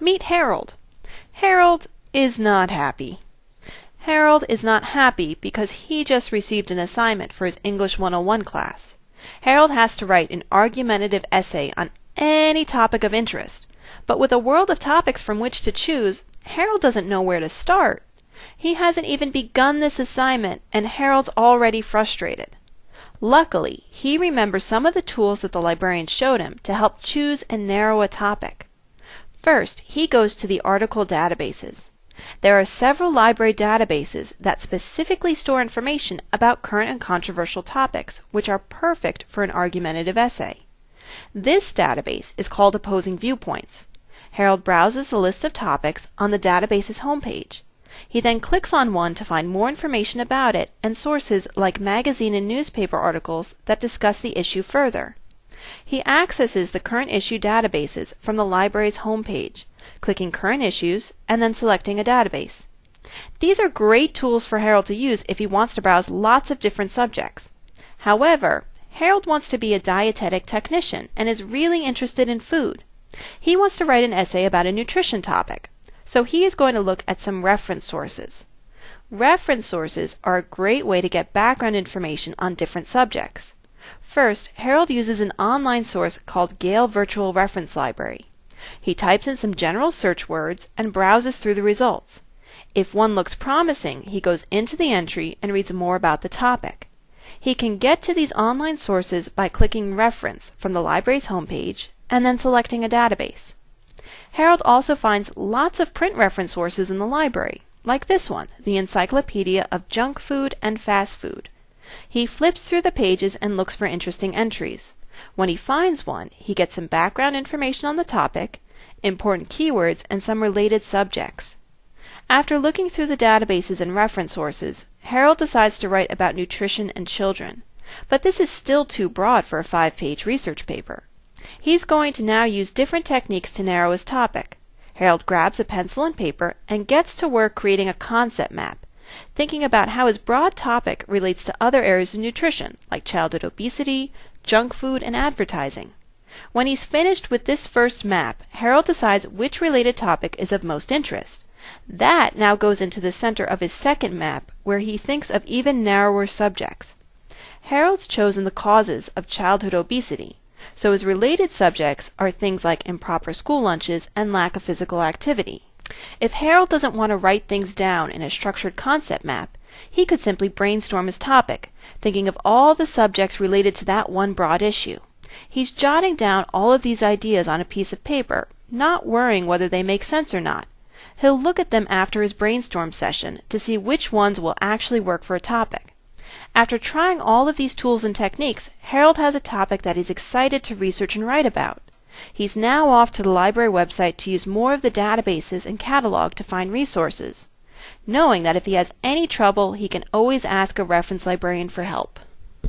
Meet Harold. Harold is not happy. Harold is not happy because he just received an assignment for his English 101 class. Harold has to write an argumentative essay on any topic of interest, but with a world of topics from which to choose, Harold doesn't know where to start. He hasn't even begun this assignment, and Harold's already frustrated. Luckily, he remembers some of the tools that the librarian showed him to help choose and narrow a topic. First, he goes to the article databases. There are several library databases that specifically store information about current and controversial topics, which are perfect for an argumentative essay. This database is called Opposing Viewpoints. Harold browses the list of topics on the database's homepage. He then clicks on one to find more information about it and sources like magazine and newspaper articles that discuss the issue further. He accesses the current issue databases from the library's homepage, clicking Current Issues and then selecting a database. These are great tools for Harold to use if he wants to browse lots of different subjects. However, Harold wants to be a dietetic technician and is really interested in food. He wants to write an essay about a nutrition topic. So he is going to look at some reference sources. Reference sources are a great way to get background information on different subjects. First, Harold uses an online source called Gale Virtual Reference Library. He types in some general search words and browses through the results. If one looks promising, he goes into the entry and reads more about the topic. He can get to these online sources by clicking Reference from the library's homepage and then selecting a database. Harold also finds lots of print reference sources in the library, like this one, the Encyclopedia of Junk Food and Fast Food. He flips through the pages and looks for interesting entries. When he finds one, he gets some background information on the topic, important keywords, and some related subjects. After looking through the databases and reference sources, Harold decides to write about nutrition and children. But this is still too broad for a five page research paper. He's going to now use different techniques to narrow his topic. Harold grabs a pencil and paper and gets to work creating a concept map, thinking about how his broad topic relates to other areas of nutrition, like childhood obesity, junk food, and advertising. When he's finished with this first map, Harold decides which related topic is of most interest. That now goes into the center of his second map, where he thinks of even narrower subjects. Harold's chosen the causes of childhood obesity, so his related subjects are things like improper school lunches and lack of physical activity. If Harold doesn't want to write things down in a structured concept map, he could simply brainstorm his topic, thinking of all the subjects related to that one broad issue. He's jotting down all of these ideas on a piece of paper, not worrying whether they make sense or not. He'll look at them after his brainstorm session to see which ones will actually work for a topic. After trying all of these tools and techniques, Harold has a topic that he's excited to research and write about. He's now off to the library website to use more of the databases and catalog to find resources, knowing that if he has any trouble, he can always ask a reference librarian for help.